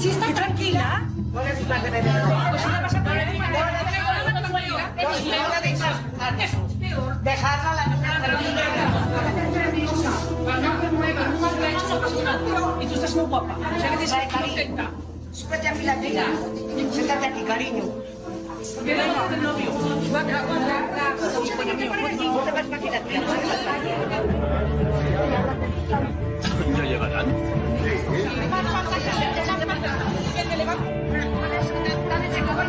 Si está tranquila. Pues a Dejarla a la niña tranquila. Y tú estás muy guapa. Súbete aquí la tía. Siéntate aquí, cariño. Del novio. ¿Ya llegarán?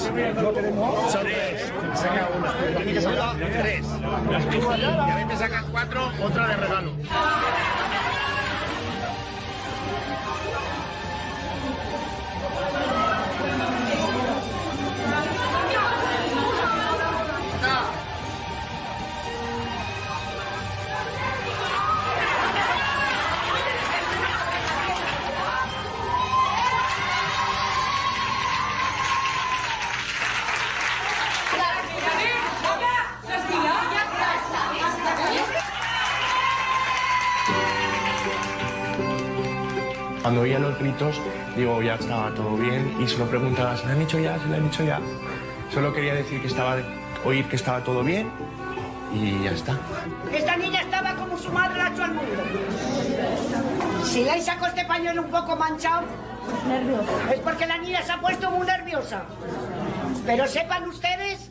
Son tres. Saca una. Aquí que salga tres. Y a veces sacan cuatro, otra de regalo. Cuando oía los gritos, digo, ya estaba todo bien y se lo preguntaba, ¿se lo han dicho ya? ¿Se lo han dicho ya? Solo quería decir que estaba, oír que estaba todo bien y ya está. Esta niña estaba como su madre la ha hecho al mundo. Si le sacó este pañuelo un poco manchado, es porque la niña se ha puesto muy nerviosa. Pero sepan ustedes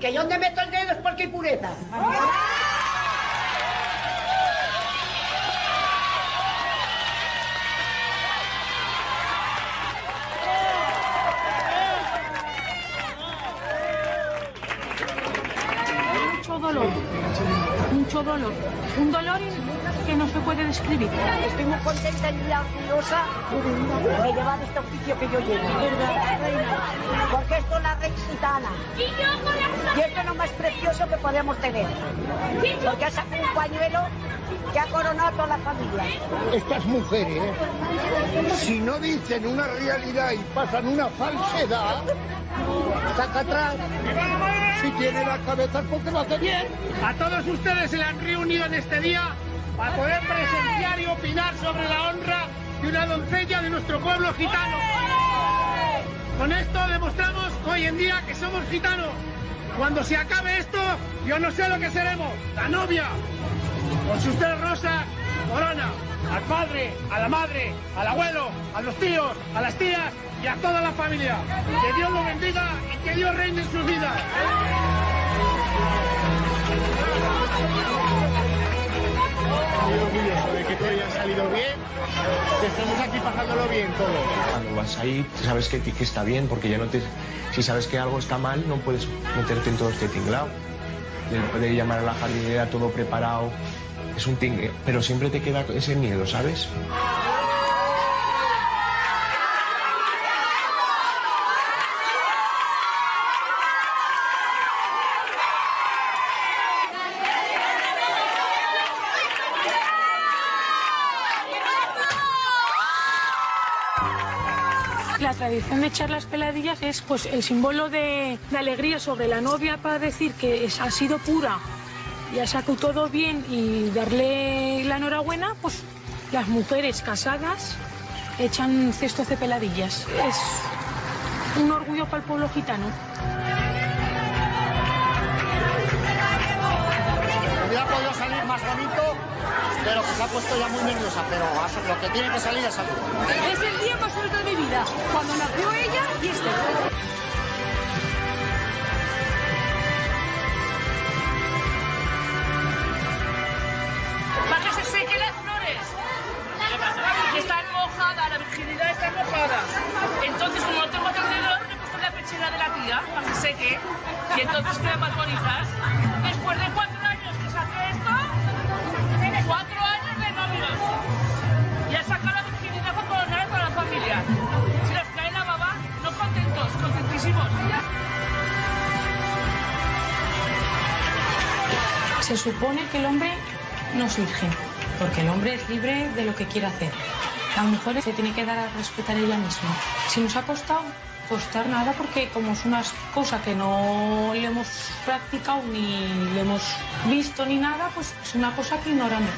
que yo donde meto el dedo es porque hay pureza. mucho mucho dolor, un dolor que no se puede describir. Estoy muy contenta y muy orgullosa de llevar este oficio que yo llevo. Porque esto es la reina gitana. Y esto es lo más que podemos tener. Porque ha sacado un pañuelo que ha coronado a toda la familia. Estas mujeres, si no dicen una realidad y pasan una falsedad, saca atrás. Si tiene la cabeza es porque lo hace bien. A todos ustedes se le han reunido en este día para poder presenciar y opinar sobre la honra de una doncella de nuestro pueblo gitano. Con esto demostramos hoy en día que somos gitanos. Cuando se acabe esto, yo no sé lo que seremos. La novia, con sus tres rosas, corona. Al padre, a la madre, al abuelo, a los tíos, a las tías y a toda la familia. Que Dios lo bendiga y que Dios reine en sus vidas. Que todo salido bien, que estemos aquí pasándolo bien todos. Cuando vas ahí, sabes que, que está bien, porque ya no te... Si sabes que algo está mal, no puedes meterte en todo este tinglao. Poder llamar a la jardinera todo preparado, es un tingle, pero siempre te queda ese miedo, ¿sabes? La tradición de echar las peladillas es pues el símbolo de, alegría sobre la novia para decir que ha sido pura y ha sacado todo bien y darle la enhorabuena, pues las mujeres casadas echan cestos de peladillas. Es un orgullo para el pueblo gitano. bonito, pero se ha puesto ya muy nerviosa, pero lo que tiene que salir es salir. Es el día más bonito de mi vida, cuando nació ella y este. Para que se sequen las flores. Porque están mojadas, la virginidad está mojada. Entonces, como no tengo tenedor, me he puesto la pechera de la tía para que seque. Y entonces quedan más. Después de cuatro Se supone que el hombre no es virgen, porque el hombre es libre de lo que quiere hacer. La mujer se tiene que dar a respetar ella misma. Si nos ha costado, costar nada, porque como es una cosa que no le hemos practicado ni le hemos visto ni nada, pues es una cosa que ignoramos.